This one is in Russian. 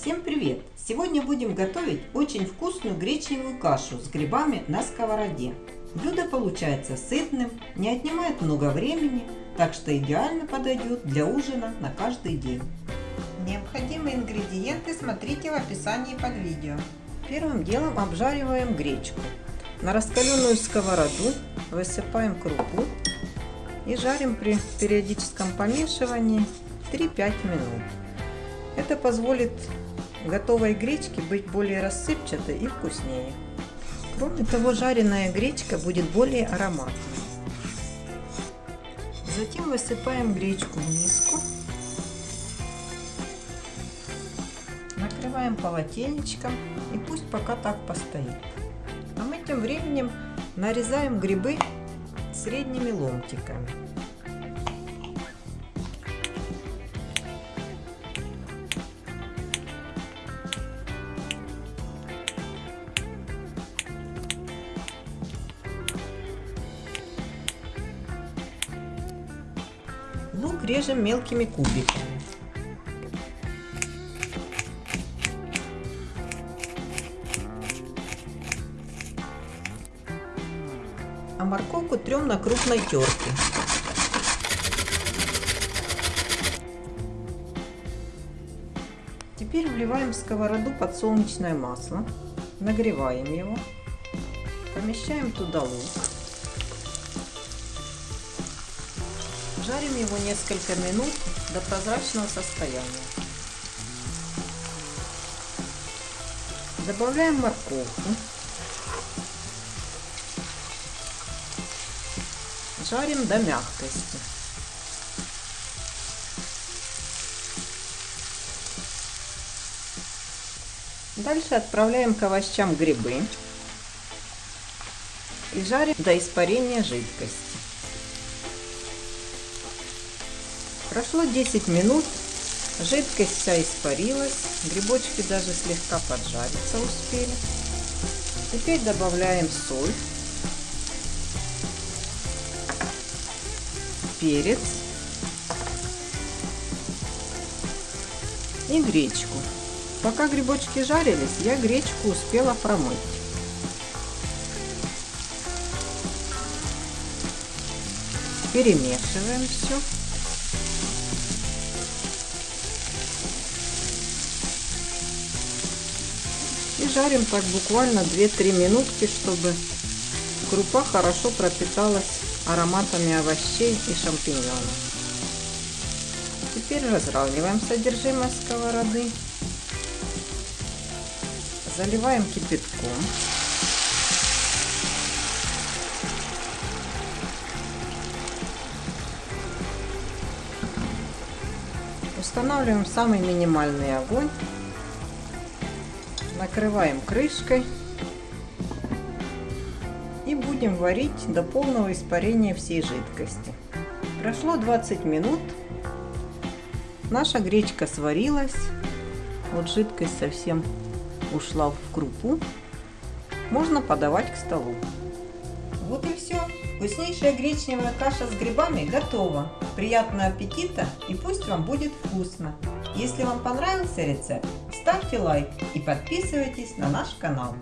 Всем привет! Сегодня будем готовить очень вкусную гречневую кашу с грибами на сковороде. Блюдо получается сытным, не отнимает много времени, так что идеально подойдет для ужина на каждый день. Необходимые ингредиенты смотрите в описании под видео. Первым делом обжариваем гречку. На раскаленную сковороду высыпаем крупу и жарим при периодическом помешивании 3-5 минут. Это позволит готовой гречке быть более рассыпчатой и вкуснее. Кроме того, жареная гречка будет более ароматной. Затем высыпаем гречку в миску. Накрываем полотенечком и пусть пока так постоит. А мы тем временем нарезаем грибы средними ломтиками. Лук режем мелкими кубиками. А морковку трем на крупной терке. Теперь вливаем в сковороду подсолнечное масло, нагреваем его, помещаем туда лук. Жарим его несколько минут до прозрачного состояния. Добавляем морковку. Жарим до мягкости. Дальше отправляем к овощам грибы и жарим до испарения жидкости. Прошло 10 минут, жидкость вся испарилась, грибочки даже слегка поджариться успели. Теперь добавляем соль, перец и гречку. Пока грибочки жарились, я гречку успела промыть. Перемешиваем все. И жарим так буквально 2-3 минутки, чтобы крупа хорошо пропиталась ароматами овощей и шампиньонов. Теперь разравниваем содержимое сковороды. Заливаем кипятком. Устанавливаем самый минимальный огонь накрываем крышкой и будем варить до полного испарения всей жидкости. Прошло 20 минут, наша гречка сварилась, вот жидкость совсем ушла в крупу, можно подавать к столу. Вот и все. Вкуснейшая гречневая каша с грибами готова. Приятного аппетита и пусть вам будет вкусно. Если вам понравился рецепт, ставьте лайк и подписывайтесь на наш канал.